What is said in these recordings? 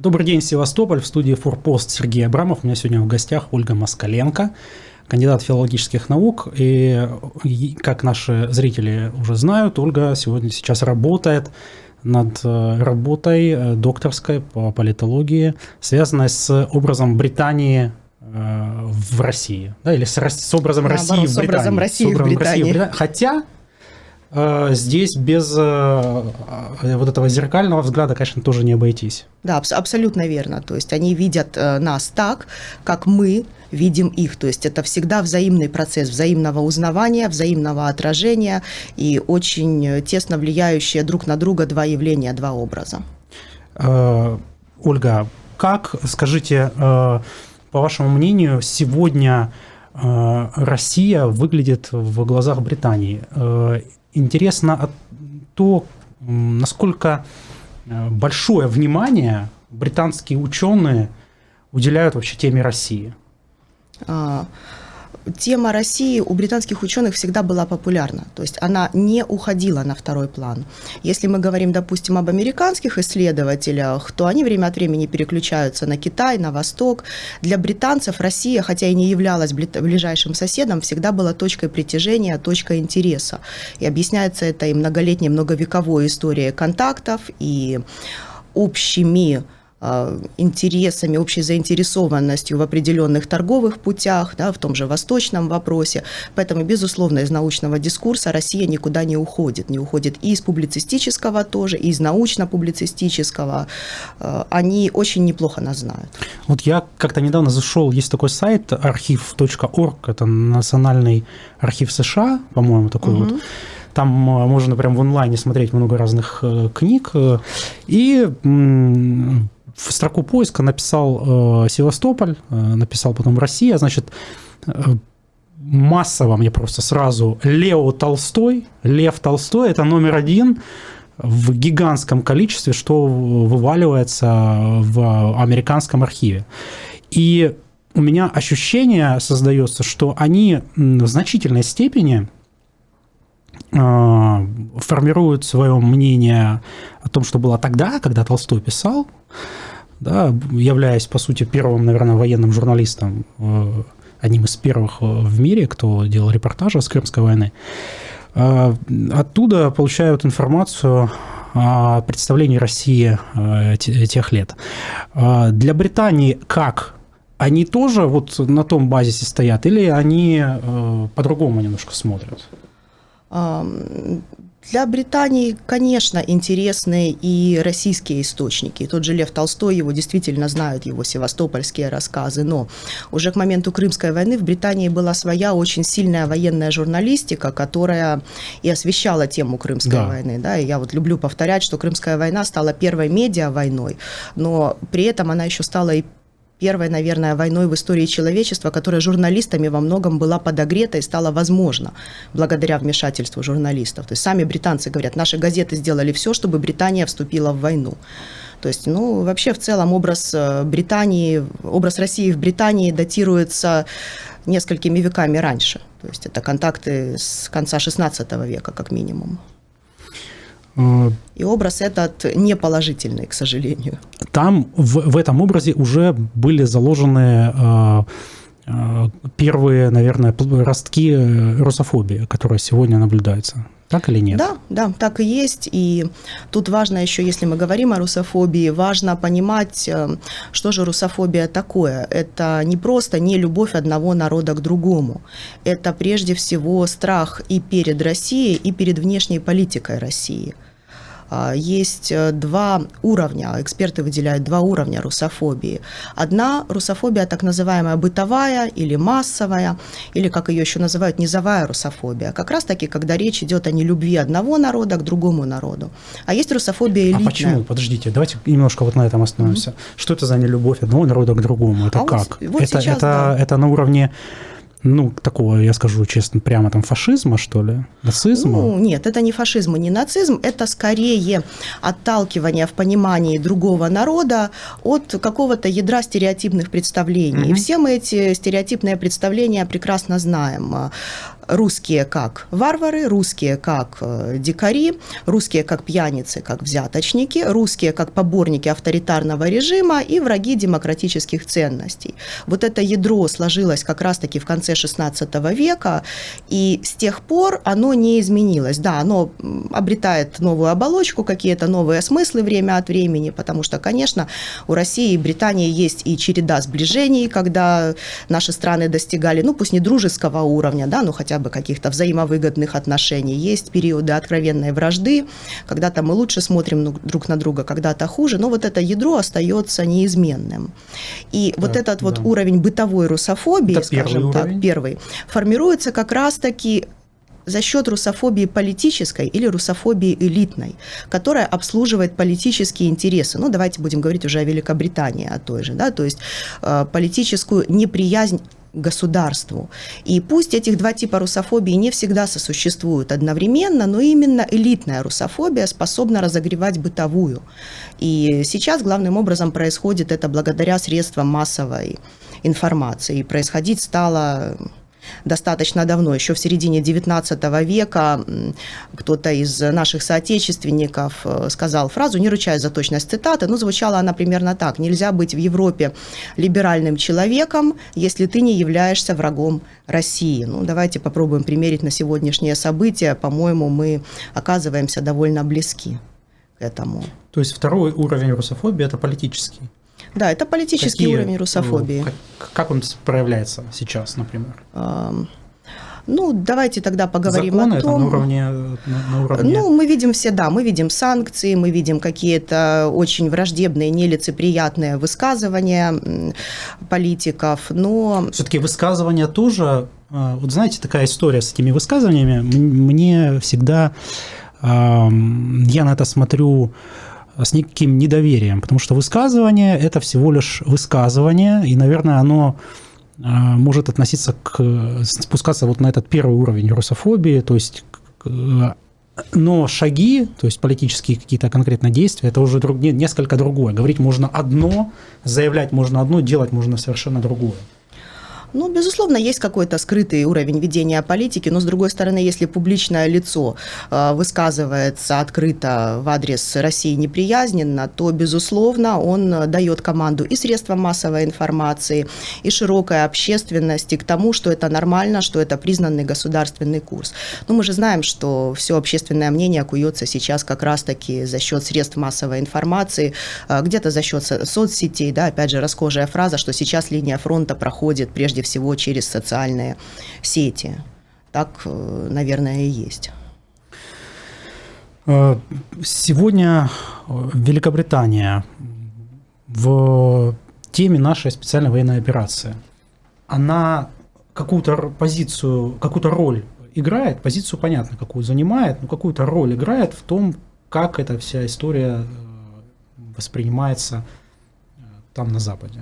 Добрый день, Севастополь. В студии «Форпост» Сергей Абрамов. У меня сегодня в гостях Ольга Москаленко, кандидат филологических наук. И, как наши зрители уже знают, Ольга сегодня сейчас работает над э, работой э, докторской по политологии, связанной с образом Британии э, в России, да, или с, с образом Наоборот, России в Британии. С образом России, с образом в, Британии. России в Британии. Хотя здесь без вот этого зеркального взгляда, конечно, тоже не обойтись. Да, абсолютно верно. То есть они видят нас так, как мы видим их. То есть это всегда взаимный процесс взаимного узнавания, взаимного отражения и очень тесно влияющие друг на друга два явления, два образа. Ольга, как, скажите, по вашему мнению, сегодня Россия выглядит в глазах Британии? Интересно то, насколько э, большое внимание британские ученые уделяют вообще теме России. Тема России у британских ученых всегда была популярна, то есть она не уходила на второй план. Если мы говорим, допустим, об американских исследователях, то они время от времени переключаются на Китай, на Восток. Для британцев Россия, хотя и не являлась ближайшим соседом, всегда была точкой притяжения, точкой интереса. И объясняется это и многолетней, многовековой историей контактов, и общими интересами, общей заинтересованностью в определенных торговых путях, да, в том же восточном вопросе. Поэтому, безусловно, из научного дискурса Россия никуда не уходит. Не уходит и из публицистического тоже, и из научно-публицистического. А, они очень неплохо нас знают. Вот я как-то недавно зашел, есть такой сайт архив.орг, это национальный архив США, по-моему, такой угу. вот. Там а, можно прям в онлайне смотреть много разных э, книг. Э, и в строку поиска написал э, Севастополь, э, написал потом Россия, значит, э, массово мне просто сразу Лео Толстой, Лев Толстой, это номер один в гигантском количестве, что вываливается в американском архиве. И у меня ощущение создается, что они в значительной степени э, формируют свое мнение о том, что было тогда, когда Толстой писал, да, являясь, по сути, первым, наверное, военным журналистом, э, одним из первых э, в мире, кто делал репортажи с Крымской войны, э, оттуда получают информацию о представлении России тех лет. Для Британии как? Они тоже вот на том базисе стоят или они по-другому немножко смотрят? Для Британии, конечно, интересны и российские источники. Тот же Лев Толстой, его действительно знают, его севастопольские рассказы. Но уже к моменту Крымской войны в Британии была своя очень сильная военная журналистика, которая и освещала тему Крымской да. войны. Да? И я вот люблю повторять, что Крымская война стала первой медиа-войной, но при этом она еще стала и первой, наверное, войной в истории человечества, которая журналистами во многом была подогрета и стала возможна благодаря вмешательству журналистов. То есть сами британцы говорят, наши газеты сделали все, чтобы Британия вступила в войну. То есть, ну, вообще в целом образ э, Британии, образ России в Британии датируется несколькими веками раньше. То есть это контакты с конца XVI века, как минимум. И образ этот неположительный, к сожалению. Там в, в этом образе уже были заложены э, э, первые, наверное, ростки русофобии, которая сегодня наблюдается. Так или нет? Да, да, так и есть. И тут важно еще, если мы говорим о русофобии, важно понимать, э, что же русофобия такое. Это не просто не любовь одного народа к другому. Это прежде всего страх и перед Россией, и перед внешней политикой России – есть э, два уровня, эксперты выделяют два уровня русофобии. Одна русофобия, так называемая бытовая или массовая, или, как ее еще называют, низовая русофобия. Как раз таки, когда речь идет о нелюбви одного народа к другому народу. А есть русофобия элитная. А почему? Подождите, давайте немножко вот на этом остановимся. Mm-hmm. Что это за нелюбовь одного народа к другому? Это а как? Вот, вот это, сейчас, это, да. это на уровне ну, такого, я скажу честно, прямо там фашизма, что ли? Нацизма? Ну, нет, это не фашизм и не нацизм, это скорее отталкивание в понимании другого народа от какого-то ядра стереотипных представлений. Mm-hmm. И все мы эти стереотипные представления прекрасно знаем. Русские как варвары, русские как э, дикари, русские как пьяницы, как взяточники, русские как поборники авторитарного режима и враги демократических ценностей. Вот это ядро сложилось как раз-таки в конце XVI века, и с тех пор оно не изменилось. Да, оно обретает новую оболочку, какие-то новые смыслы время от времени, потому что, конечно, у России и Британии есть и череда сближений, когда наши страны достигали, ну пусть не дружеского уровня, да, но хотя бы каких-то взаимовыгодных отношений. Есть периоды откровенной вражды, когда-то мы лучше смотрим друг на друга, когда-то хуже, но вот это ядро остается неизменным. И да, вот этот да. вот уровень бытовой русофобии, это скажем так, уровень. первый, формируется как раз-таки за счет русофобии политической или русофобии элитной, которая обслуживает политические интересы. Ну, давайте будем говорить уже о Великобритании, о той же, да, то есть э, политическую неприязнь государству. И пусть этих два типа русофобии не всегда сосуществуют одновременно, но именно элитная русофобия способна разогревать бытовую. И сейчас главным образом происходит это благодаря средствам массовой информации. И происходить стало достаточно давно, еще в середине XIX века кто-то из наших соотечественников э, сказал фразу, не ручаясь за точность цитаты, но звучала она примерно так. «Нельзя быть в Европе либеральным человеком, если ты не являешься врагом России». Ну, давайте попробуем примерить на сегодняшнее событие. По-моему, мы оказываемся довольно близки к этому. То есть второй уровень русофобии – это политический? Да, это политический Какие, уровень русофобии. Как, как он проявляется сейчас, например? Ну, давайте тогда поговорим Законы о том. Это на уровне, на уровне... Ну, мы видим все, да, мы видим санкции, мы видим какие-то очень враждебные, нелицеприятные высказывания политиков, но... Все-таки высказывания тоже, а, вот знаете, такая история с этими высказываниями, мне всегда, я на это смотрю с неким недоверием, потому что высказывание – это всего лишь высказывание, и, наверное, оно а, может относиться к, спускаться вот на этот первый уровень русофобии, то есть но шаги, то есть политические какие-то конкретные действия, это уже друг, несколько другое. Говорить можно одно, заявлять можно одно, делать можно совершенно другое. Ну, безусловно, есть какой-то скрытый уровень ведения политики, но, с другой стороны, если публичное лицо э, высказывается открыто в адрес России неприязненно, то, безусловно, он дает команду и средствам массовой информации, и широкой общественности к тому, что это нормально, что это признанный государственный курс. Но мы же знаем, что все общественное мнение куется сейчас как раз-таки за счет средств массовой информации, э, где-то за счет соцсетей, да, опять же, расхожая фраза, что сейчас линия фронта проходит прежде прежде всего через социальные сети. Так, э, наверное, и есть. Э, сегодня э, Великобритания в теме нашей специальной военной операции, она какую-то позицию, какую-то роль играет, позицию понятно, какую занимает, но какую-то роль играет в том, как эта вся история воспринимается там на Западе.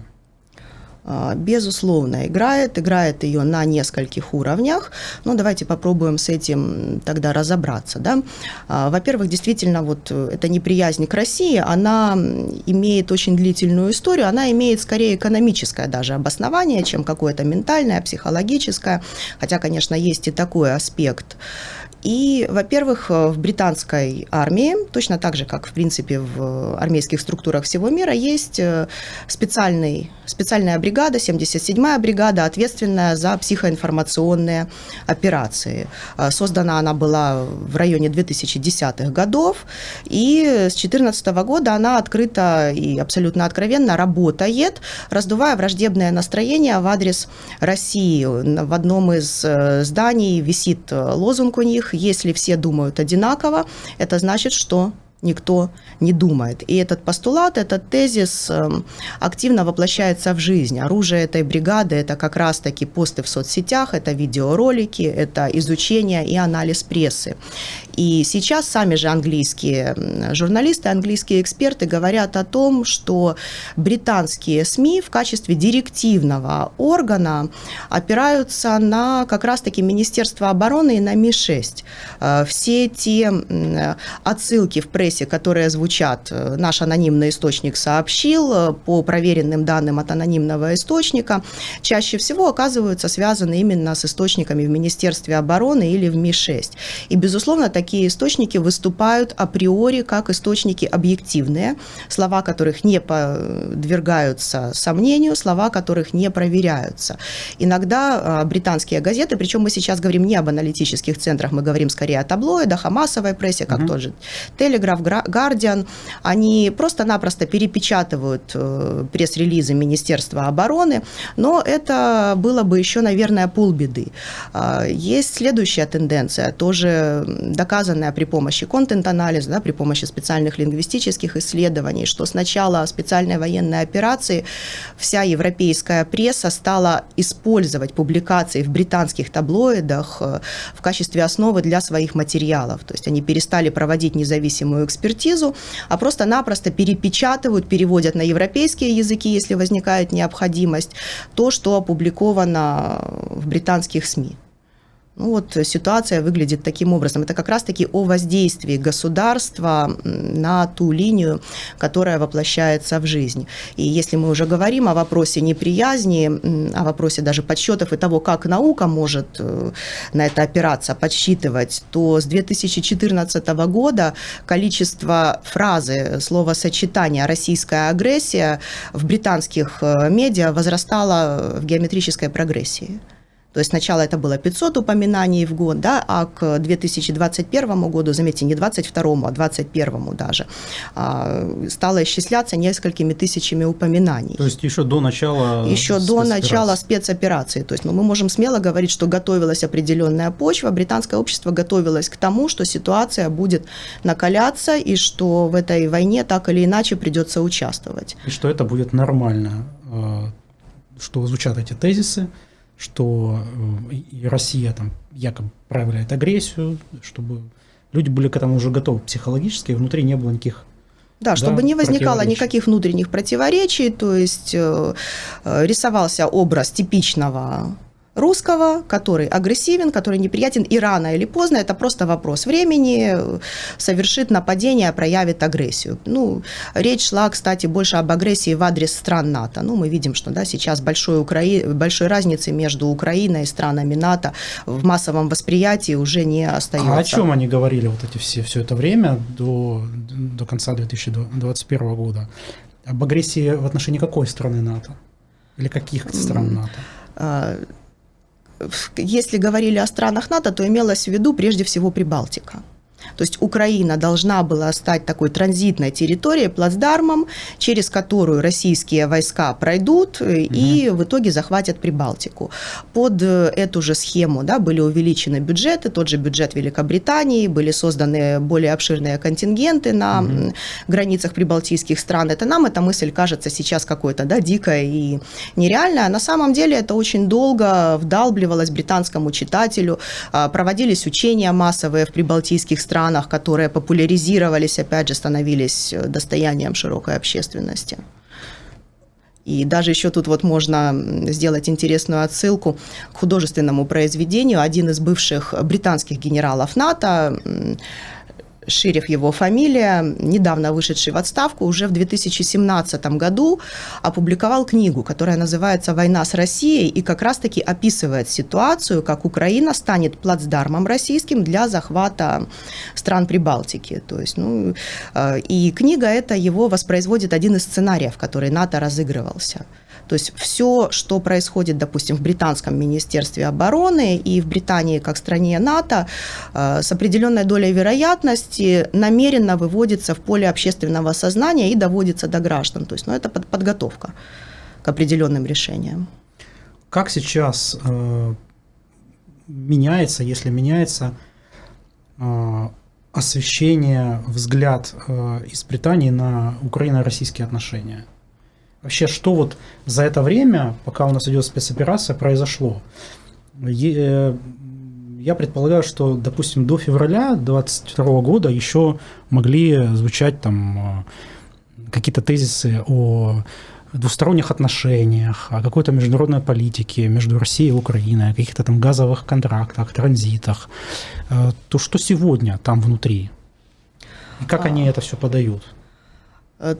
А, безусловно, играет, играет ее на нескольких уровнях. Но давайте попробуем с этим тогда разобраться. Да? А, во-первых, действительно, вот эта неприязнь к России, она имеет очень длительную историю, она имеет скорее экономическое даже обоснование, чем какое-то ментальное, психологическое. Хотя, конечно, есть и такой аспект. И, во-первых, э, в британской армии, точно так же, как, в принципе, в армейских структурах всего мира, есть э, специальный, специальная бригада, 77-я бригада, ответственная за психоинформационные операции. Э, создана она была в районе 2010-х годов, и с 2014 года она открыто и абсолютно откровенно работает, раздувая враждебное настроение в адрес России. В одном из зданий висит лозунг у них если все думают одинаково, это значит, что никто не думает. И этот постулат, этот тезис эм, активно воплощается в жизнь. Оружие этой бригады – это как раз-таки посты в соцсетях, это видеоролики, это изучение и анализ прессы. И сейчас сами же английские журналисты, английские эксперты говорят о том, что британские СМИ в качестве директивного органа опираются на как раз-таки Министерство обороны и на Ми-6. Э, все те отсылки в прессе, которые звучат, э, наш анонимный источник сообщил, э, по проверенным данным от анонимного источника, чаще всего оказываются связаны именно с источниками в Министерстве обороны или в МИ-6. И, безусловно, такие источники выступают априори как источники объективные, слова которых не подвергаются сомнению, слова которых не проверяются. Иногда британские газеты, причем мы сейчас говорим не об аналитических центрах, мы говорим скорее о таблоидах, о массовой прессе, как угу. тот же Телеграф, Гардиан, они просто-напросто перепечатывают э, пресс-релизы Министерства обороны, но это было бы еще, наверное, полбеды. А, есть следующая тенденция, тоже доказанная при помощи контент-анализа, да, при помощи специальных лингвистических исследований, что с начала специальной военной операции вся европейская пресса стала использовать публикации в британских таблоидах э, в качестве основы для своих материалов. То есть они перестали проводить независимую экспертизу, а просто-напросто перепечатывают, переводят на европейские языки, если возникает необходимость, то, что опубликовано в британских СМИ. Ну вот ситуация выглядит таким образом. Это как раз-таки о воздействии государства на ту линию, которая воплощается в жизнь. И если мы уже говорим о вопросе неприязни, о вопросе даже подсчетов и того, как наука может э, на это опираться, подсчитывать, то с 2014 года количество фразы, словосочетания «российская агрессия» в британских э, медиа возрастало в геометрической прогрессии. То есть сначала это было 500 упоминаний в год, да, а к 2021 году, заметьте, не 22, а 21 даже, а, стало исчисляться несколькими тысячами упоминаний. То есть еще до начала Еще до начала спецоперации. То есть ну, мы можем смело говорить, что готовилась определенная почва, британское общество готовилось к тому, что ситуация будет накаляться и что в этой войне так или иначе придется участвовать. И что это будет нормально, э, что звучат эти тезисы, что э, Россия там якобы проявляет агрессию, чтобы люди были к этому уже готовы психологически, и внутри не было никаких да, чтобы да, не возникало никаких внутренних противоречий, то есть э, э, рисовался образ типичного русского, который агрессивен, который неприятен, и рано или поздно, это просто вопрос времени, совершит нападение, проявит агрессию. Ну, речь шла, кстати, больше об агрессии в адрес стран НАТО. Ну, мы видим, что да, сейчас большой, Украи... большой разницы между Украиной и странами НАТО в массовом восприятии уже не остается. А о чем они говорили вот эти все, все это время до, до конца 2021 года? Об агрессии в отношении какой страны НАТО? Или каких стран НАТО? Если говорили о странах НАТО, то имелось в виду прежде всего Прибалтика. То есть Украина должна была стать такой транзитной территорией, плацдармом, через которую российские войска пройдут угу. и в итоге захватят Прибалтику. Под э, эту же схему да, были увеличены бюджеты, тот же бюджет Великобритании, были созданы более обширные контингенты на угу. границах прибалтийских стран. Это нам эта мысль кажется сейчас какой-то да, дикой и нереальной. А на самом деле это очень долго вдалбливалось британскому читателю, а, проводились учения массовые в прибалтийских странах, странах, которые популяризировались, опять же, становились э, достоянием широкой общественности. И даже еще тут вот можно сделать интересную отсылку к художественному произведению. Один из бывших британских генералов НАТО Ширев его фамилия, недавно вышедший в отставку, уже в 2017 году опубликовал книгу, которая называется «Война с Россией» и как раз-таки описывает ситуацию, как Украина станет плацдармом российским для захвата стран Прибалтики. То есть, ну, э, и книга эта его воспроизводит один из сценариев, который НАТО разыгрывался. То есть все, что происходит, допустим, в британском министерстве обороны и в Британии как стране НАТО, э, с определенной долей вероятности намеренно выводится в поле общественного сознания и доводится до граждан. То есть ну, это подготовка к определенным решениям. Как сейчас э, меняется, если меняется э, освещение, взгляд э, из Британии на украино-российские отношения? Вообще, что вот за это время, пока у нас идет спецоперация, произошло? Э, я предполагаю, что, допустим, до февраля 2022 года еще могли звучать там э, какие-то тезисы о двусторонних отношениях, о какой-то международной политике между Россией и Украиной, о каких-то там газовых контрактах, транзитах. Э, то что сегодня там внутри? И как они это все подают?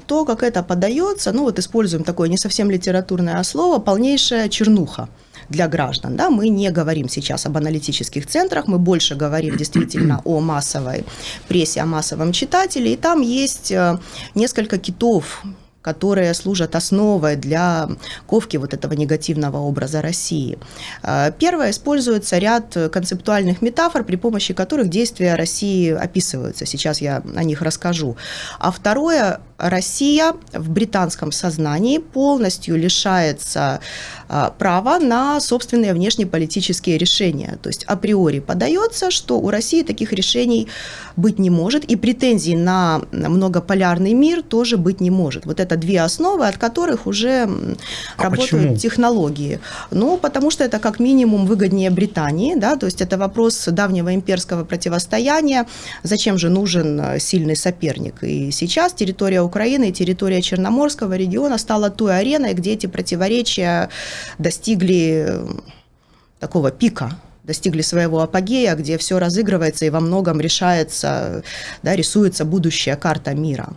То, как это подается, ну вот используем такое не совсем литературное слово, полнейшая чернуха для граждан. Да? Мы не говорим сейчас об аналитических центрах, мы больше говорим действительно о массовой прессе, о массовом читателе. И там есть э, несколько китов, которые служат основой для ковки вот этого негативного образа России. Э, первое, используется ряд концептуальных метафор, при помощи которых действия России описываются. Сейчас я о них расскажу. А второе, Россия в британском сознании полностью лишается а, права на собственные внешнеполитические решения. То есть априори подается, что у России таких решений быть не может, и претензий на многополярный мир тоже быть не может. Вот это две основы, от которых уже а работают почему? технологии. Ну, потому что это как минимум выгоднее Британии, да, то есть это вопрос давнего имперского противостояния. Зачем же нужен э, сильный соперник? И сейчас территория Украины и территория Черноморского региона стала той ареной, где эти противоречия достигли э, такого пика достигли своего апогея, где все разыгрывается и во многом решается, да, рисуется будущая карта мира.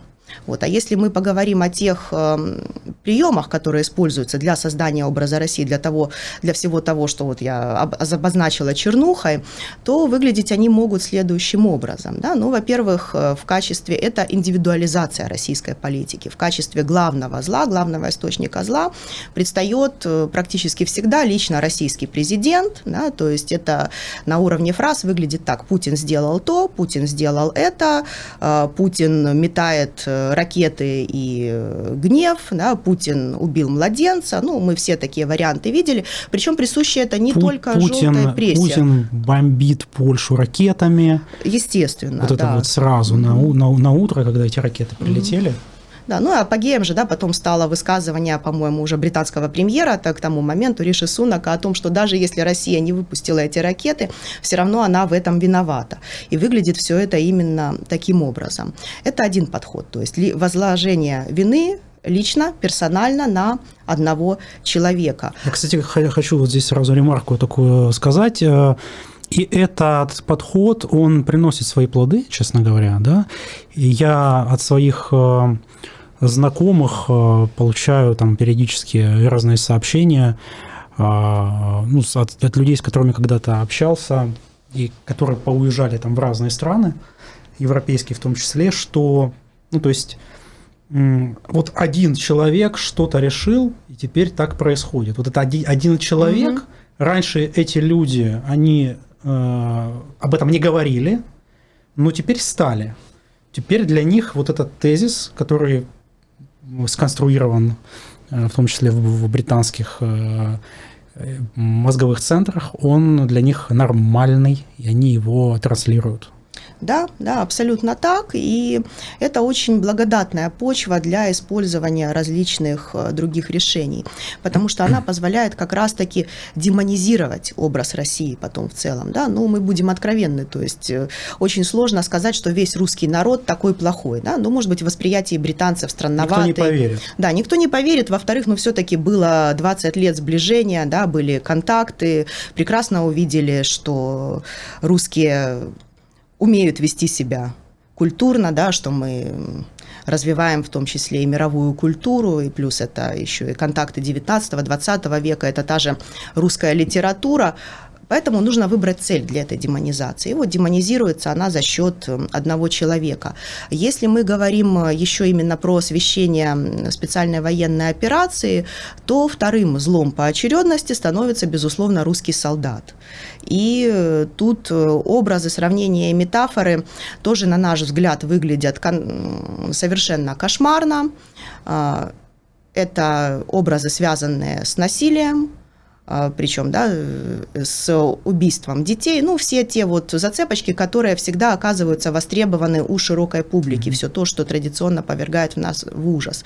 Вот. А если мы поговорим о тех э, приемах, которые используются для создания образа России, для, того, для всего того, что вот я обозначила чернухой, то выглядеть они могут следующим образом. Да? Ну, во-первых, э, в качестве, это индивидуализация российской политики. В качестве главного зла, главного источника зла предстает э, практически всегда лично российский президент. Да? То есть это на уровне фраз выглядит так. Путин сделал то, Путин сделал это, э, Путин метает ракеты и э, гнев, да, Путин убил младенца, ну, мы все такие варианты видели, причем присуще это не Пу- только Путин, желтая прессе. Путин бомбит Польшу ракетами. Естественно, Вот да. это вот сразу на, на, на утро, когда эти ракеты прилетели. Mm-hmm. Да, ну и апогеем же, да, потом стало высказывание, по-моему, уже британского премьера так, к тому моменту Риши Сунака о том, что даже если Россия не выпустила эти ракеты, все равно она в этом виновата. И выглядит все это именно таким образом. Это один подход, то есть возложение вины лично, персонально на одного человека. Я, кстати, хочу вот здесь сразу ремарку такую сказать. Э, и этот подход, он приносит свои плоды, честно говоря, да. Я от своих э, знакомых э, получаю там периодически разные сообщения э, ну, от, от людей, с которыми когда-то общался, и которые поуезжали там в разные страны, европейские в том числе, что, ну, то есть, вот один человек что-то решил, и теперь так происходит. Вот это один, один человек, угу. раньше эти люди, они э, об этом не говорили, но теперь стали. Теперь для них вот этот тезис, который сконструирован, э, в том числе в британских э, э, мозговых центрах, он для них нормальный, и они его транслируют. Да, да, абсолютно так. И это очень благодатная почва для использования различных э, других решений, потому что она позволяет как раз-таки демонизировать образ России потом в целом. Да? Ну, мы будем откровенны, то есть э, очень сложно сказать, что весь русский народ такой плохой. Да? Ну, может быть, восприятие британцев странноватое. Никто не поверит. Да, никто не поверит. Во-вторых, ну, все-таки было 20 лет сближения, да, были контакты, прекрасно увидели, что русские умеют вести себя культурно, да, что мы развиваем в том числе и мировую культуру, и плюс это еще и контакты 19-20 века, это та же русская литература. Поэтому нужно выбрать цель для этой демонизации. И вот демонизируется она за счет одного человека. Если мы говорим э, еще именно про освещение специальной военной операции, то вторым злом по очередности становится, безусловно, русский солдат. И э, тут э, образы, сравнения и метафоры тоже, на наш взгляд, выглядят совершенно кошмарно. А, это образы, связанные с насилием, причем, да, э, с убийством детей, ну, все те вот зацепочки, которые всегда оказываются востребованы у широкой публики, mm-hmm. все то, что традиционно повергает в нас в ужас.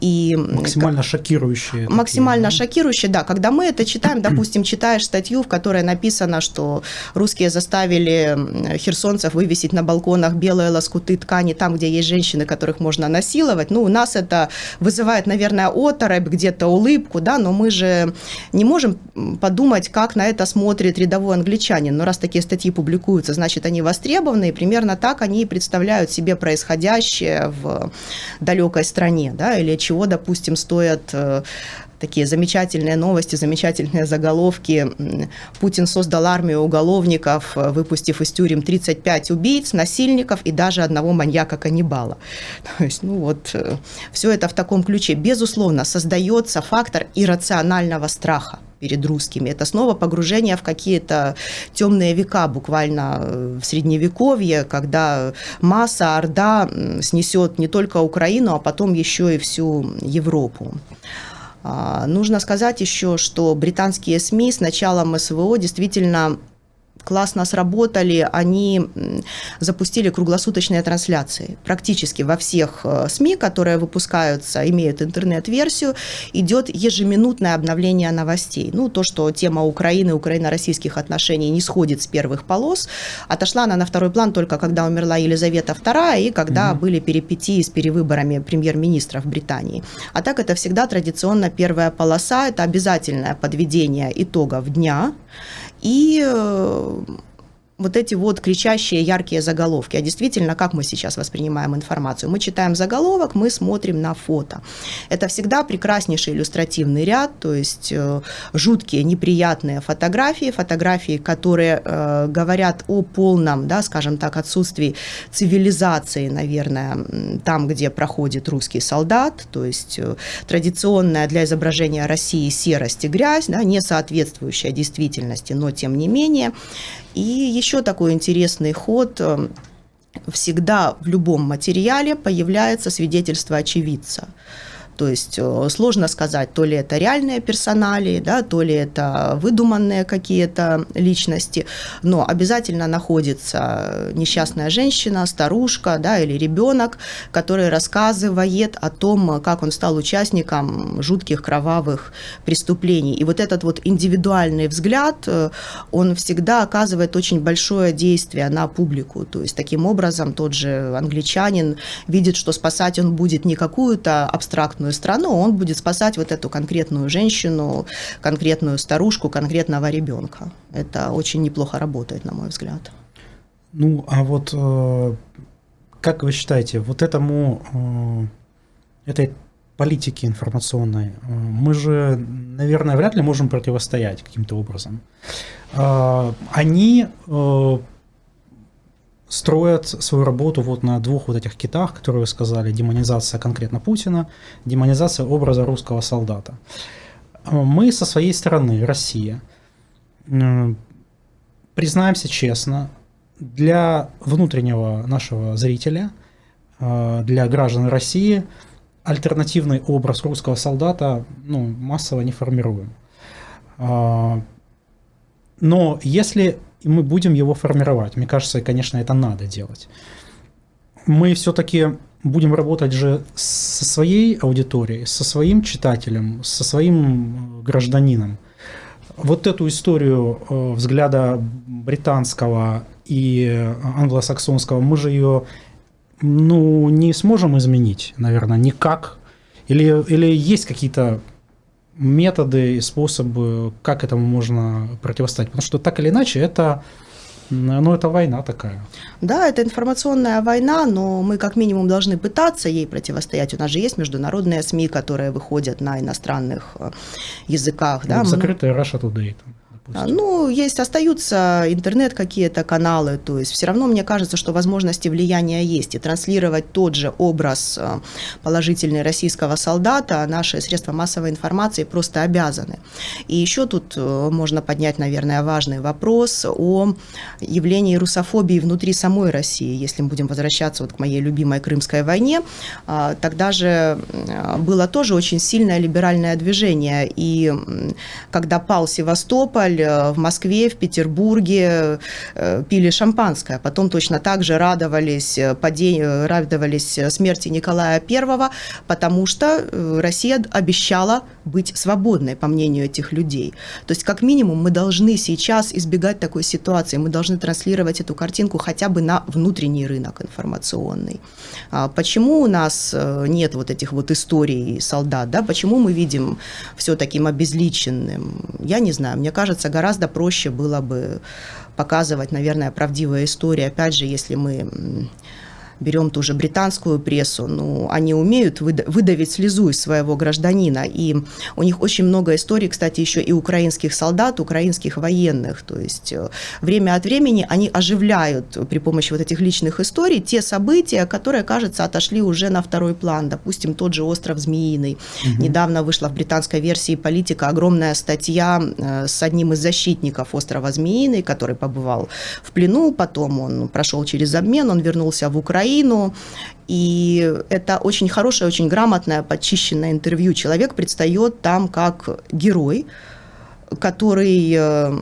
И максимально шокирующие. Максимально такие, да? шокирующие, да. Когда мы это читаем, допустим, читаешь статью, в которой написано, что русские заставили херсонцев вывесить на балконах белые лоскуты ткани там, где есть женщины, которых можно насиловать, ну, у нас это вызывает, наверное, оторопь, где-то улыбку, да, но мы же не можем подумать, как на это смотрит рядовой англичанин. Но раз такие статьи публикуются, значит, они востребованы, и примерно так они представляют себе происходящее в далекой стране, да, или чего, допустим, стоят э, такие замечательные новости, замечательные заголовки. Путин создал армию уголовников, выпустив из тюрем 35 убийц, насильников и даже одного маньяка-каннибала. То есть, ну вот, э, все это в таком ключе. Безусловно, создается фактор иррационального страха перед русскими. Это снова погружение в какие-то темные века, буквально э, в средневековье, когда масса, орда снесет не только Украину, а потом еще и всю Европу. А, нужно сказать еще, что британские СМИ с началом СВО действительно классно сработали, они запустили круглосуточные трансляции. Практически во всех э, СМИ, которые выпускаются, имеют интернет-версию, идет ежеминутное обновление новостей. Ну, то, что тема Украины, украино-российских отношений не сходит с первых полос, отошла она на второй план только когда умерла Елизавета II и когда угу. были перипетии с перевыборами премьер-министра в Британии. А так это всегда традиционно первая полоса, это обязательное подведение итогов дня, и э, вот эти вот кричащие яркие заголовки. А действительно, как мы сейчас воспринимаем информацию? Мы читаем заголовок, мы смотрим на фото. Это всегда прекраснейший иллюстративный ряд, то есть э, жуткие, неприятные фотографии, фотографии, которые э, говорят о полном, да, скажем так, отсутствии цивилизации, наверное, там, где проходит русский солдат, то есть э, традиционная для изображения России серость и грязь, да, не соответствующая действительности, но тем не менее. И еще такой интересный ход э, всегда в любом материале появляется свидетельство очевидца. То есть э, сложно сказать, то ли это реальные персонали, да, то ли это выдуманные какие-то личности, но обязательно находится несчастная женщина, старушка да, или ребенок, который рассказывает о том, как он стал участником жутких кровавых преступлений. И вот этот вот индивидуальный взгляд, э, он всегда оказывает очень большое действие на публику. То есть таким образом тот же англичанин видит, что спасать он будет не какую-то абстрактную конкретную страну, он будет спасать вот эту конкретную женщину, конкретную старушку, конкретного ребенка. Это очень неплохо работает, на мой взгляд. Ну, а вот э, как вы считаете, вот этому, э, этой политике информационной, э, мы же, наверное, вряд ли можем противостоять каким-то образом. Они строят свою работу вот на двух вот этих китах, которые вы сказали, демонизация конкретно Путина, демонизация образа русского солдата. Мы со своей стороны, Россия, признаемся честно, для внутреннего нашего зрителя, э, для граждан России, альтернативный образ русского солдата ну, массово не формируем. А, но если и мы будем его формировать. Мне кажется, конечно, это надо делать. Мы все-таки будем работать же со своей аудиторией, со своим читателем, со своим э, гражданином. Вот эту историю э, взгляда британского и англосаксонского, мы же ее ну, не сможем изменить, наверное, никак. Или, или есть какие-то методы и способы, как этому можно противостоять. Потому что так или иначе это ну, это война такая. Да, это информационная война, но мы как минимум должны пытаться ей противостоять. У нас же есть международные СМИ, которые выходят на иностранных э, языках. Да? Закрытая Russia Today. Там допустим? Ну, есть, остаются интернет какие-то каналы, то есть все равно мне кажется, что возможности влияния есть, и транслировать тот же образ э, положительный российского солдата наши средства массовой информации просто обязаны. И еще тут э, можно поднять, наверное, важный вопрос о явлении русофобии внутри самой России. Если мы будем возвращаться вот к моей любимой Крымской войне, э, тогда же было тоже очень сильное либеральное движение, и когда пал Севастополь, э, в Москве, в Петербурге э, пили шампанское, потом точно так же радовались, падению, радовались смерти Николая I, потому что Россия обещала быть свободной, по мнению этих людей. То есть, как минимум, мы должны сейчас избегать такой ситуации, мы должны транслировать эту картинку хотя бы на внутренний рынок информационный. А почему у нас нет вот этих вот историй солдат, да, почему мы видим все таким обезличенным? Я не знаю, мне кажется, гораздо проще было бы показывать, наверное, правдивые истории, опять же, если мы берем ту же британскую прессу, ну, они умеют выдавить слезу из своего гражданина, и у них очень много историй, кстати, еще и украинских солдат, украинских военных, то есть э, время от времени они оживляют при помощи вот этих личных историй те события, которые, кажется, отошли уже на второй план, допустим, тот же остров Змеиный. Угу. Недавно вышла в британской версии «Политика» огромная статья э, с одним из защитников острова Змеиный, который побывал в плену, потом он прошел через обмен, он вернулся в Украину, Украину, и это очень хорошее, очень грамотное, подчищенное интервью. Человек предстает там как герой, который э,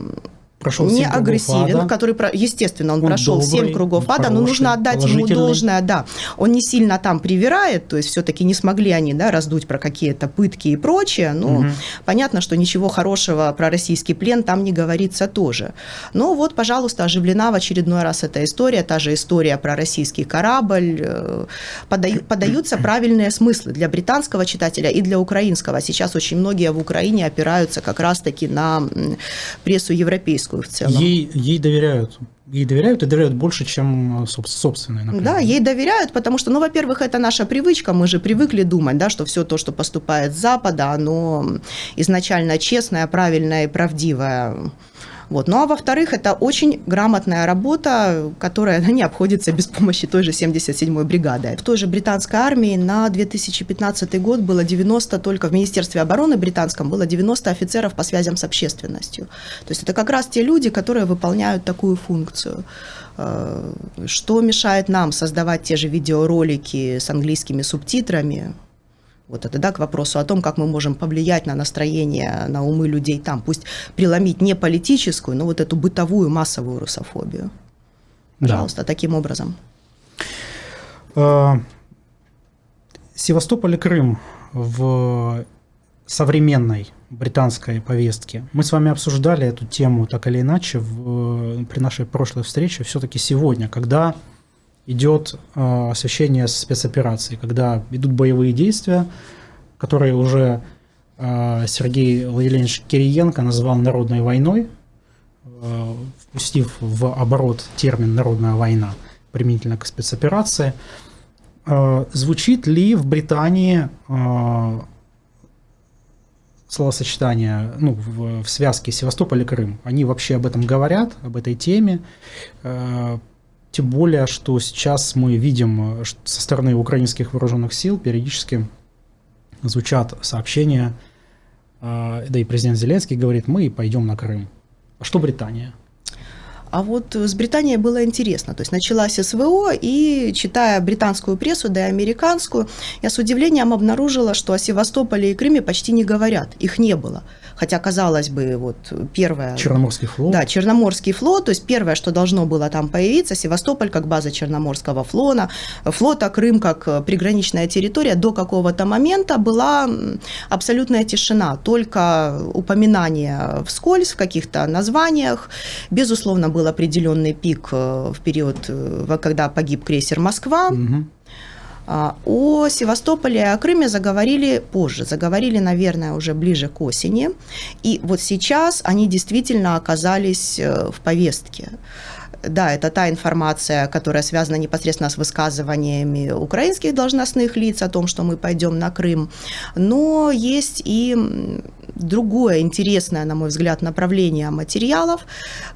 прошел не агрессивен, ада. который, естественно, он, он прошел добрый, 7 кругов ада, но нужно отдать ему должное, да. Он не сильно там привирает, то есть все-таки не смогли они да, раздуть про какие-то пытки и прочее, но угу. понятно, что ничего хорошего про российский плен там не говорится тоже. Но вот, пожалуйста, оживлена в очередной раз эта история, та же история про российский корабль. Э, Подаю, подаются правильные смыслы для британского читателя и для украинского. Сейчас очень многие в Украине опираются как раз-таки на прессу европейскую в целом. Ей, ей доверяют. Ей доверяют и доверяют больше, чем собственной, например. Да, ей доверяют, потому что, ну, во-первых, это наша привычка, мы же привыкли думать, да, что все то, что поступает с Запада, оно изначально честное, правильное и правдивое. Вот. Ну а во-вторых, это очень грамотная работа, которая не обходится без помощи той же 77-й бригады. В той же британской армии на 2015 год было 90, только в Министерстве обороны британском было 90 офицеров по связям с общественностью. То есть это как раз те люди, которые выполняют такую функцию. Э, что мешает нам создавать те же видеоролики с английскими субтитрами, вот это, да, к вопросу о том, как мы можем повлиять на настроение, на умы людей там. Пусть преломить не политическую, но вот эту бытовую массовую русофобию. Пожалуйста, да. таким образом. А, Севастополь и Крым в современной британской повестке. Мы с вами обсуждали эту тему так или иначе в, при нашей прошлой встрече. Все-таки сегодня, когда идет э, освещение спецоперации, когда идут боевые действия, которые уже э, Сергей Владимирович Кириенко назвал народной войной, э, впустив в оборот термин «народная война» применительно к спецоперации. Звучит ли в Британии словосочетание ну, в, в связке Севастополь и Крым? Они вообще об этом говорят, об этой теме? Тем более, что сейчас мы видим со стороны украинских вооруженных сил периодически звучат сообщения, а, да и президент Зеленский говорит, мы пойдем на Крым. А что Британия? А вот с Британией было интересно. То есть началась СВО, и читая британскую прессу, да и американскую, я с удивлением обнаружила, что о Севастополе и Крыме почти не говорят. Их не было. Хотя, казалось бы, вот первое... Черноморский флот. Да, Черноморский флот. То есть первое, что должно было там появиться, Севастополь как база Черноморского флота, флота, Крым как приграничная территория, до какого-то момента была абсолютная тишина. Только упоминание вскользь в каких-то названиях. Безусловно, был определенный пик э, в период, э, когда погиб крейсер «Москва». Угу. О Севастополе и о Крыме заговорили позже, заговорили, наверное, уже ближе к осени. И вот сейчас они действительно оказались э, в повестке. Да, это та информация, которая связана непосредственно с высказываниями украинских должностных лиц о том, что мы пойдем на Крым. Но есть и другое интересное, на мой взгляд, направление материалов,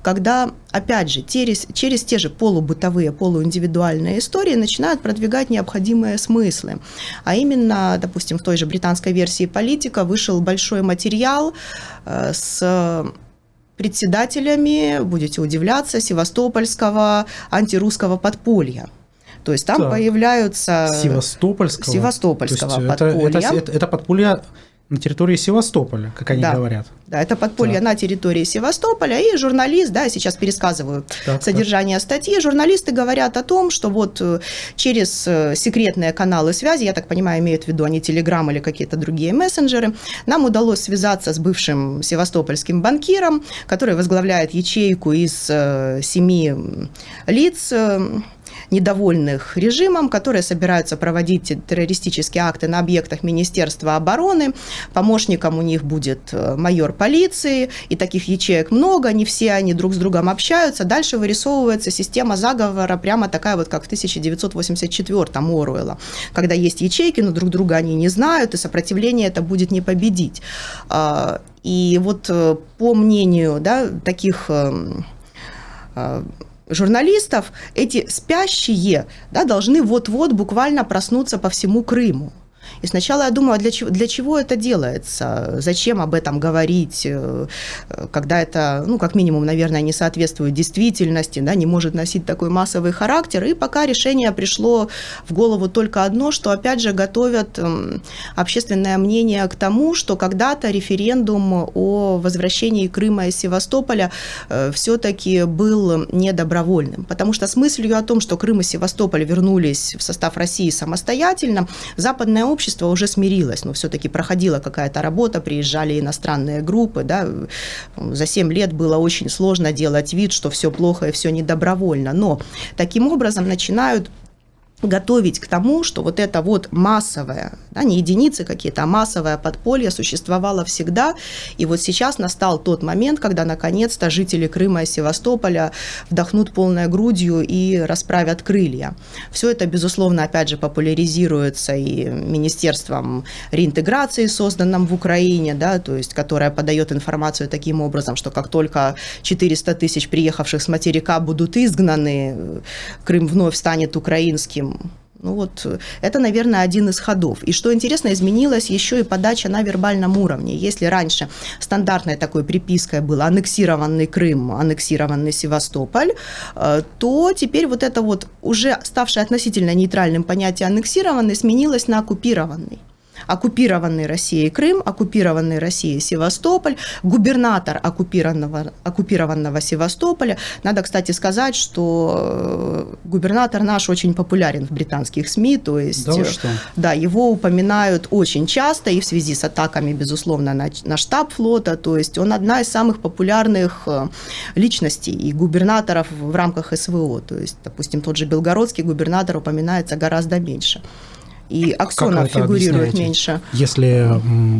когда, опять же, через, через те же полубытовые, полуиндивидуальные истории начинают продвигать необходимые смыслы. А именно, допустим, в той же британской версии «Политика» вышел большой материал э, с председателями, будете удивляться, севастопольского антирусского подполья. То есть там да. появляются... Севастопольского? Севастопольского подполья. Это, это, это, это подполье на территории Севастополя, как они да. говорят. Да, это подполье так. на территории Севастополя. И журналист, да, сейчас пересказываю так, содержание так. статьи. Журналисты говорят о том, что вот э, через э, секретные каналы связи, я так понимаю, имеют в виду они Телеграм или какие-то другие мессенджеры, нам удалось связаться с бывшим севастопольским банкиром, который возглавляет ячейку из э, семи лиц недовольных режимом, которые собираются проводить террористические акты на объектах Министерства обороны. Помощником у них будет э, майор полиции, и таких ячеек много, не все они друг с другом общаются. Дальше вырисовывается система заговора, прямо такая вот, как в 1984-м Оруэлла, когда есть ячейки, но друг друга они не знают, и сопротивление это будет не победить. А, и вот э, по мнению да, таких эм, э, журналистов, эти спящие да, должны вот-вот буквально проснуться по всему Крыму. И сначала я думала, для чего, для чего это делается, зачем об этом говорить, э, когда это, ну, как минимум, наверное, не соответствует действительности, да, не может носить такой массовый характер. И пока решение пришло в голову только одно, что, опять же, готовят эм, общественное мнение к тому, что когда-то референдум о возвращении Крыма из Севастополя э, все-таки был недобровольным. Потому что с мыслью о том, что Крым и Севастополь вернулись в состав России самостоятельно, западное общество общество уже смирилось, но все-таки проходила какая-то работа, приезжали иностранные группы, да, за 7 лет было очень сложно делать вид, что все плохо и все недобровольно, но таким образом начинают готовить к тому, что вот это вот массовое, да, не единицы какие-то, а массовое подполье существовало всегда. И вот сейчас настал тот момент, когда наконец-то жители Крыма и Севастополя вдохнут полной грудью и расправят крылья. Все это, безусловно, опять же популяризируется и Министерством реинтеграции, созданным в Украине, да, то есть, которое подает информацию таким образом, что как только 400 тысяч приехавших с материка будут изгнаны, Крым вновь станет украинским, ну вот это, наверное, один из ходов. И что интересно, изменилась еще и подача на вербальном уровне. Если раньше стандартной такой припиской был аннексированный Крым, аннексированный Севастополь, э, то теперь вот это вот уже ставшее относительно нейтральным понятие аннексированный сменилось на оккупированный оккупированный Россией Крым, оккупированный Россией Севастополь, губернатор оккупированного, оккупированного Севастополя. Надо, кстати, сказать, что э, губернатор наш очень популярен в британских СМИ, то есть да, что? да его упоминают очень часто и в связи с атаками, безусловно, на, на штаб флота, то есть он одна из самых популярных э, личностей и губернаторов в рамках СВО, то есть, допустим, тот же белгородский губернатор упоминается гораздо меньше и Аксонов фигурирует меньше. Если,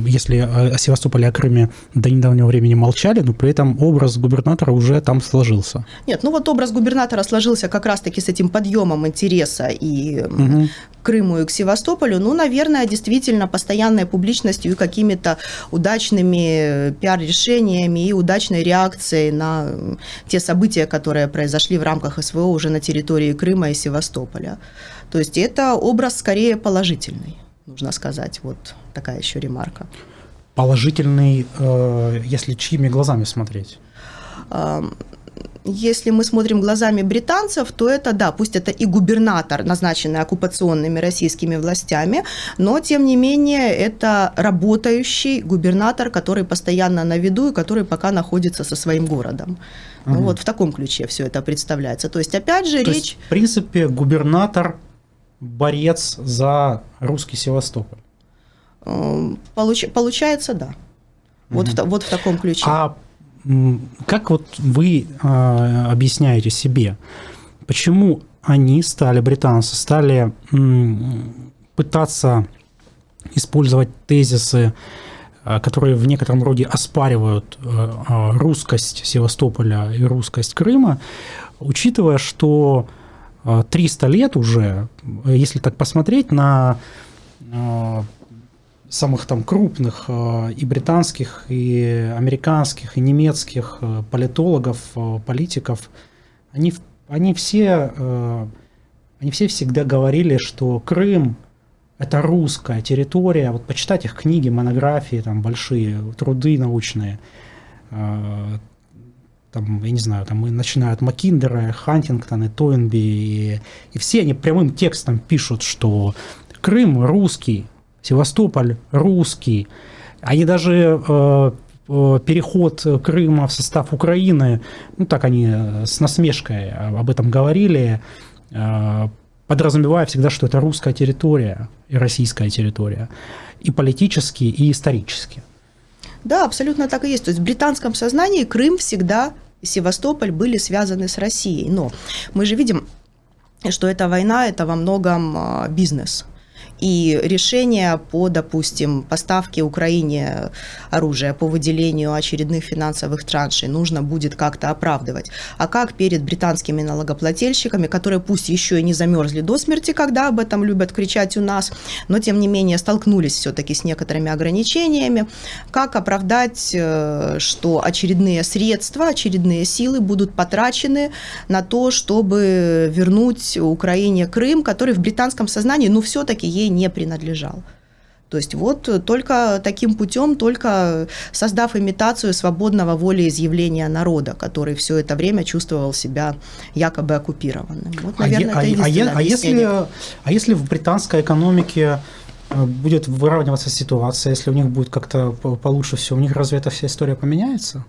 если о Севастополе, о Крыме до недавнего времени молчали, но при этом образ губернатора уже там сложился. Нет, ну вот образ губернатора сложился как раз-таки с этим подъемом интереса и угу. Крыму, и к Севастополю. Ну, наверное, действительно постоянной публичностью и какими-то удачными пиар-решениями и удачной реакцией на те события, которые произошли в рамках СВО уже на территории Крыма и Севастополя. То есть это образ скорее положительный, нужно сказать. Вот такая еще ремарка. Положительный, э, если чьими глазами смотреть? Если мы смотрим глазами британцев, то это, да, пусть это и губернатор, назначенный оккупационными российскими властями, но, тем не менее, это работающий губернатор, который постоянно на виду и который пока находится со своим городом. Угу. Ну, вот в таком ключе все это представляется. То есть, опять же, то речь... Есть, в принципе, губернатор борец за русский Севастополь. Эм, получ, получается, да. Вот, угу. в, вот в таком ключе. А как вот вы э, объясняете себе, почему они стали, британцы, стали м, пытаться использовать тезисы, э, которые в некотором роде оспаривают э, русскость Севастополя и русскость Крыма, учитывая, что 300 лет уже, если так посмотреть на э, самых там крупных э, и британских, и американских, и немецких э, политологов, политиков, они, они, все, они все всегда говорили, что Крым – это русская территория. Вот почитать их книги, монографии, там большие труды научные, там, я не знаю, там начинают Маккиндера, Хантингтон и Тойнби, и, и все они прямым текстом пишут, что Крым русский, Севастополь русский, Они даже э, э, переход Крыма в состав Украины, ну так они с насмешкой об этом говорили, подразумевая всегда, что это русская территория и российская территория, и политически, и исторически. Да, абсолютно так и есть. То есть в британском сознании Крым всегда и Севастополь были связаны с Россией. Но мы же видим, что эта война – это во многом а, бизнес – и решение по, допустим, поставке Украине оружия, по выделению очередных финансовых траншей нужно будет как-то оправдывать. А как перед британскими налогоплательщиками, которые пусть еще и не замерзли до смерти, когда об этом любят кричать у нас, но тем не менее столкнулись все-таки с некоторыми ограничениями, как оправдать, э, что очередные средства, очередные силы будут потрачены на то, чтобы вернуть Украине Крым, который в британском сознании, ну, все-таки ей не принадлежал. То есть вот только таким путем, только создав имитацию свободного волеизъявления народа, который все это время чувствовал себя якобы оккупированным. Вот, наверное, а, это а, а, а, если, а если в британской экономике э, будет выравниваться ситуация, если у них будет как-то получше все, у них разве эта вся история поменяется?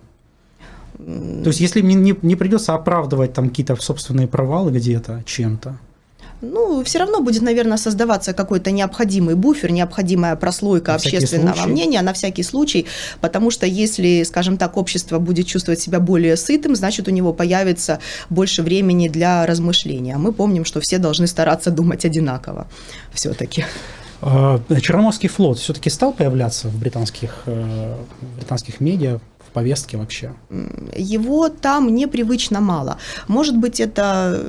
То есть если не, не, не придется оправдывать там какие-то собственные провалы где-то чем-то, ну, все равно будет, наверное, создаваться какой-то необходимый буфер, необходимая прослойка на общественного мнения на всякий случай, потому что если, скажем так, общество будет чувствовать себя более сытым, значит, у него появится больше времени для размышления. Мы помним, что все должны стараться думать одинаково все-таки. А, Черноморский флот все-таки стал появляться в британских, э, британских медиа повестке вообще? Его там непривычно мало. Может быть, это,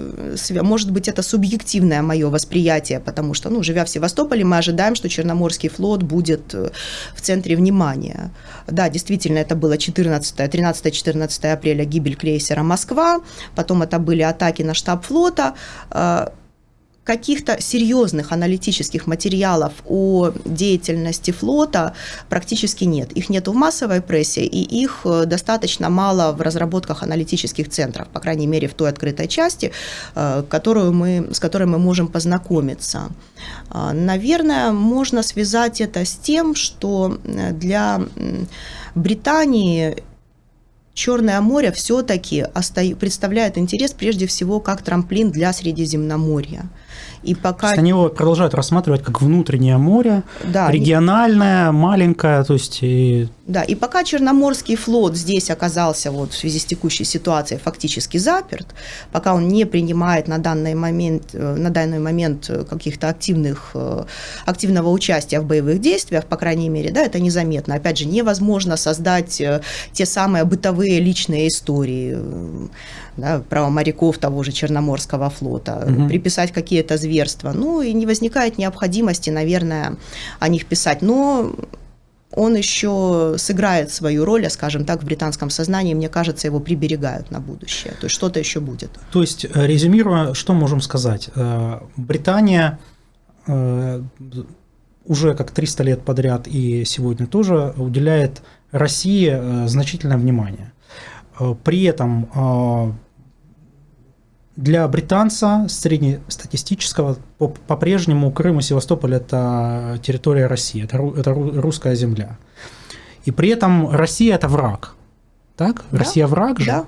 может быть, это субъективное мое восприятие, потому что, ну, живя в Севастополе, мы ожидаем, что Черноморский флот будет э, в центре внимания. Да, действительно, это было 13-13-14 апреля гибель крейсера «Москва», потом это были атаки на штаб флота, э, каких-то серьезных аналитических материалов о деятельности флота практически нет. Их нет в массовой прессе, и их э, достаточно мало в разработках аналитических центров, по крайней мере, в той открытой части, э, которую мы, с которой мы можем познакомиться. А, наверное, можно связать это с тем, что э, для Британии Черное море все-таки представляет интерес прежде всего как трамплин для Средиземноморья. И пока... они его продолжают рассматривать как внутреннее море, да, региональное, маленькое, то есть... И... Да, и пока Черноморский флот здесь оказался вот в связи с текущей ситуацией фактически заперт, пока он не принимает на данный момент, э, на данный момент каких-то активных, э, активного участия в боевых действиях, по крайней мере, да, это незаметно. Опять же, невозможно создать э, те самые бытовые личные истории да, про моряков того же Черноморского флота, угу. приписать какие-то зверства. Ну и не возникает необходимости, наверное, о них писать. Но он еще сыграет свою роль, скажем так, в британском сознании, мне кажется, его приберегают на будущее. То есть что-то еще будет. То есть, э, резюмируя, что можем сказать? Э, Британия уже как 300 лет подряд и сегодня тоже уделяет России значительное внимание. При этом для британца среднестатистического по-прежнему Крым и Севастополь – это территория России, это, это русская земля. И при этом Россия – это враг. Так? Да, Россия враг же? Да.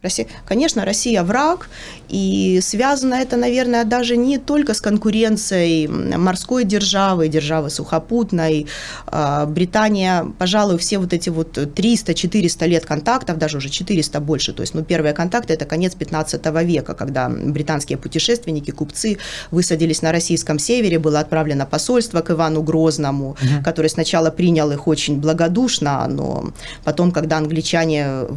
Россия, конечно, Россия враг, и связано это, наверное, даже не только с конкуренцией морской державы, державы сухопутной. А, Британия, пожалуй, все вот эти вот 300-400 лет контактов, даже уже 400 больше, то есть, ну, первые контакты – это конец 15 века, когда британские путешественники, купцы высадились на российском севере, было отправлено посольство к Ивану Грозному, угу. который сначала принял их очень благодушно, но потом, когда англичане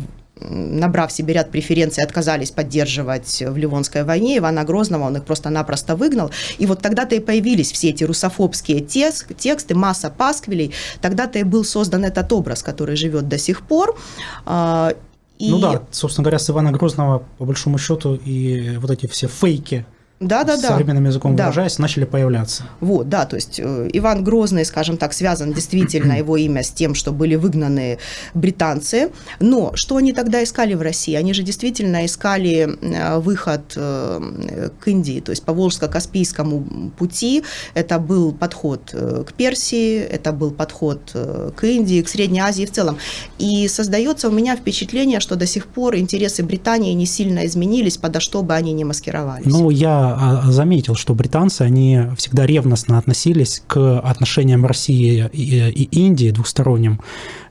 набрав себе ряд преференций, отказались поддерживать в Ливонской войне Ивана Грозного, он их просто-напросто выгнал. И вот тогда-то и появились все эти русофобские тексты, масса пасквилей. Тогда-то и был создан этот образ, который живет до сих пор. А, и... Ну да, собственно говоря, с Ивана Грозного, по большому счету, и вот эти все фейки да, да, да. современным языком да. выражаясь, начали появляться. Вот, да, то есть э, Иван Грозный, скажем так, связан действительно его имя с тем, что были выгнаны британцы. Но что они тогда искали в России? Они же действительно искали э, выход э, к Индии, то есть по Волжско-Каспийскому пути. Это был подход к Персии, это был подход к Индии, к Средней Азии в целом. И создается у меня впечатление, что до сих пор интересы Британии не сильно изменились, подо что бы они ни маскировались. Ну, я а, заметил, что британцы, они всегда ревностно относились к отношениям России и Индии двухсторонним,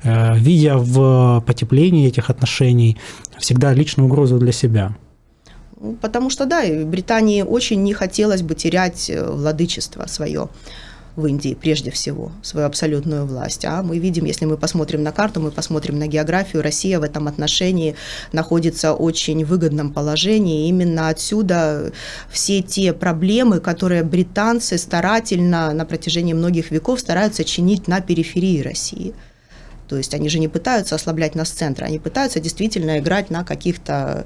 э, видя в потеплении этих отношений всегда личную угрозу для себя. Ну, потому что, да, Британии очень не хотелось бы терять э, владычество свое в Индии прежде всего, свою абсолютную власть. А мы видим, если мы посмотрим на карту, мы посмотрим на географию, Россия в этом отношении находится в очень выгодном положении. И именно отсюда все те проблемы, которые британцы старательно на протяжении многих веков стараются чинить на периферии России. То есть они же не пытаются ослаблять нас центра, они пытаются действительно играть на каких-то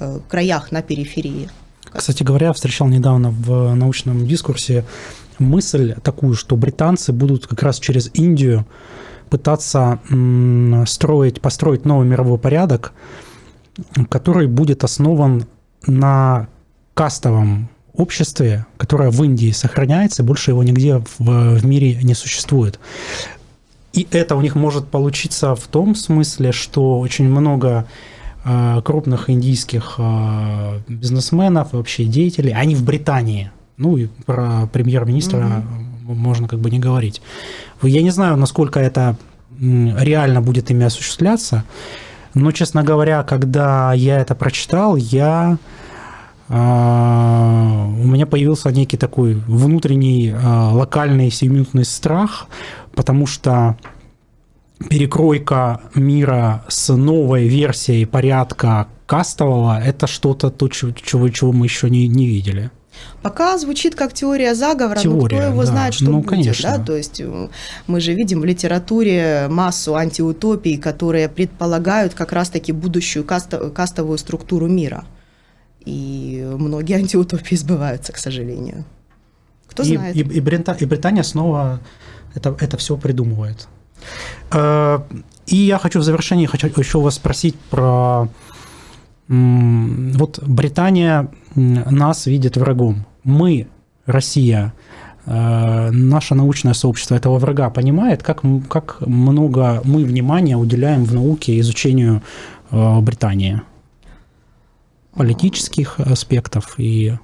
э, краях, на периферии. Кстати говоря, встречал недавно в научном дискурсе мысль такую, что британцы будут как раз через Индию пытаться строить, построить новый мировой порядок, который будет основан на кастовом обществе, которое в Индии сохраняется, больше его нигде в, в мире не существует. И это у них может получиться в том смысле, что очень много э, крупных индийских э, бизнесменов, вообще деятелей, они в Британии – ну и про премьер-министра угу. можно как бы не говорить. Я не знаю, насколько это реально будет ими осуществляться, но, честно говоря, когда я это прочитал, я а, у меня появился некий такой внутренний а, локальный семиминутный страх, потому что перекройка мира с новой версией порядка кастового – это что-то, то, чего, чего мы еще не, не видели. Пока звучит как теория заговора, теория, но кто его да. знает, что ну, будет. Конечно. Да? То есть э, мы же видим в литературе массу антиутопий, которые предполагают как раз-таки будущую кастовую структуру мира. И многие антиутопии сбываются, к сожалению. Кто и, знает. И, и, Брита, и Британия снова это, это все придумывает. Э, и я хочу в завершении хочу еще вас спросить про вот Британия нас видит врагом. Мы, Россия, э, наше научное сообщество этого врага понимает, как, как много мы внимания уделяем в науке изучению э, Британии. Политических аспектов и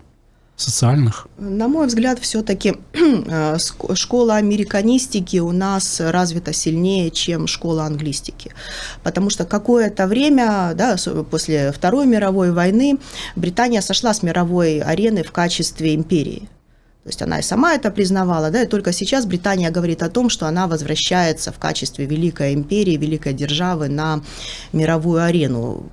социальных? На мой взгляд, все-таки э, школа американистики у нас развита сильнее, чем школа англистики. Потому что какое-то время, да, после Второй мировой войны, Британия сошла с мировой арены в качестве империи. То есть она и сама это признавала, да, и только сейчас Британия говорит о том, что она возвращается в качестве великой империи, великой державы на мировую арену.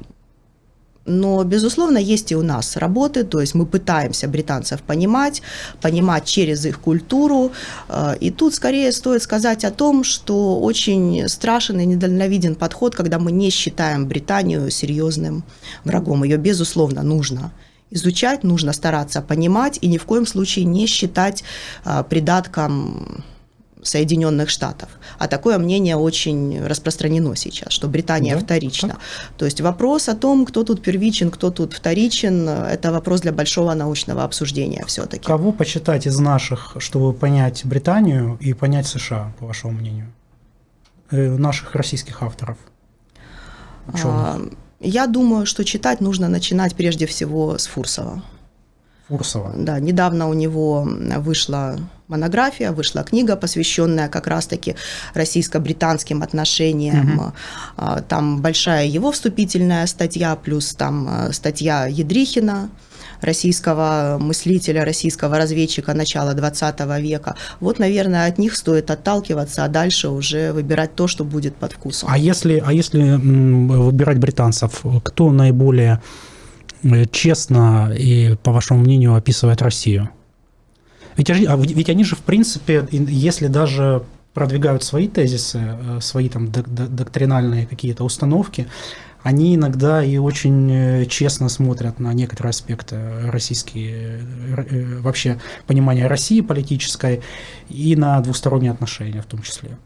Но, безусловно, есть и у нас работы, то есть мы пытаемся британцев понимать, понимать через их культуру. Э, и тут скорее стоит сказать о том, что очень страшен и недальновиден подход, когда мы не считаем Британию серьезным врагом. Ее, безусловно, нужно изучать, нужно стараться понимать и ни в коем случае не считать э, придатком Соединенных Штатов. А такое мнение очень распространено сейчас, что Британия да, вторична. Так. То есть вопрос о том, кто тут первичен, кто тут вторичен, это вопрос для большого научного обсуждения все-таки. Кого почитать из наших, чтобы понять Британию и понять США, по вашему мнению? Э, наших российских авторов? А, я думаю, что читать нужно начинать прежде всего с Фурсова. Фурсова. Да, недавно у него вышла монография, вышла книга, посвященная как раз-таки российско-британским отношениям. Угу. Там большая его вступительная статья, плюс там а, статья Едрихина, российского мыслителя, российского разведчика начала 20 века. Вот, наверное, от них стоит отталкиваться, а дальше уже выбирать то, что будет под вкусом. А если, а если выбирать британцев, кто наиболее честно и, по вашему мнению, описывает Россию? Ведь, а ведь они же, в принципе, если даже продвигают свои тезисы, э, свои там доктринальные какие-то установки, они иногда и очень э, честно смотрят на некоторые аспекты российские, э, вообще понимания России политической и на двусторонние отношения в том числе.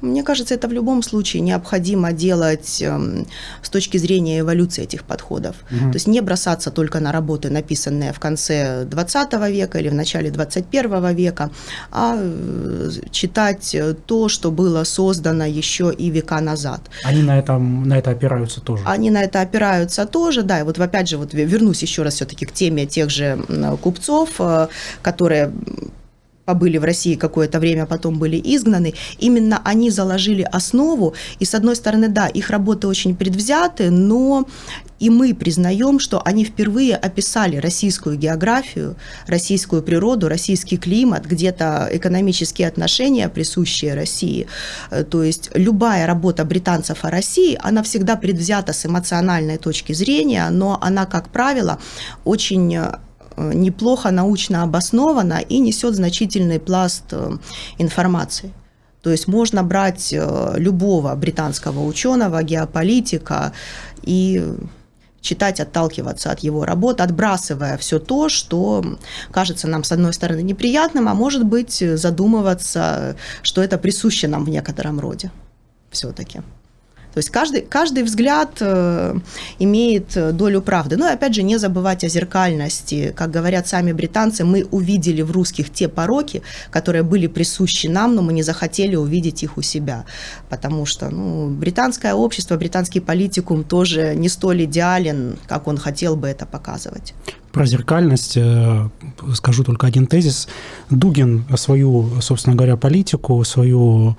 Мне кажется, это в любом случае необходимо делать э, с точки зрения эволюции этих подходов. Угу. То есть не бросаться только на работы, написанные в конце 20 века или в начале 21 века, а э, читать то, что было создано еще и века назад. Они на, этом, на это опираются тоже. Они на это опираются тоже, да. И вот опять же, вот вернусь еще раз все-таки к теме тех же купцов, э, которые побыли в России какое-то время, потом были изгнаны, именно они заложили основу, и с одной стороны, да, их работы очень предвзяты, но и мы признаем, что они впервые описали российскую географию, российскую природу, российский климат, где-то экономические отношения, присущие России. Э, то есть любая работа британцев о России, она всегда предвзята с эмоциональной точки зрения, но она, как правило, очень э, неплохо научно обоснована и несет значительный пласт э, информации. То есть можно брать э, любого британского ученого, геополитика и читать, отталкиваться от его работ, отбрасывая все то, что кажется нам, с одной стороны, неприятным, а может быть задумываться, что это присуще нам в некотором роде все-таки. То есть каждый, каждый взгляд э, имеет э, долю правды. Но опять же, не забывать о зеркальности. Как говорят сами британцы, мы увидели в русских те пороки, которые были присущи нам, но мы не захотели увидеть их у себя. Потому что ну, британское общество, британский политикум тоже не столь идеален, как он хотел бы это показывать. Про зеркальность э, скажу только один тезис. Дугин свою, собственно говоря, политику, свою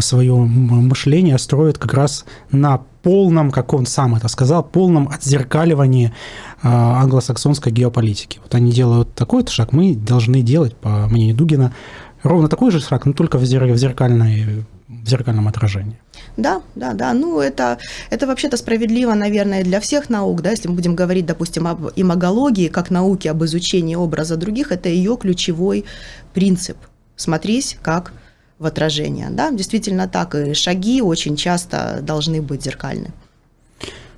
свое мышление строит как раз на полном, как он сам это сказал, полном отзеркаливании а, англосаксонской геополитики. Вот они делают такой-то шаг, мы должны делать, по мнению Дугина, ровно такой же шаг, но только в, зеркальной, в зеркальном отражении. Да, да, да. Ну, это, это вообще-то справедливо, наверное, для всех наук, да, если мы будем говорить, допустим, об имагологии, как науке об изучении образа других, это ее ключевой принцип. Смотрись, как в отражение. Да, действительно так, и шаги очень часто должны быть зеркальны.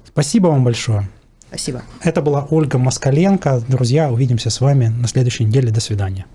Спасибо вам большое. Спасибо. Это была Ольга Москаленко. Друзья, увидимся с вами на следующей неделе. До свидания.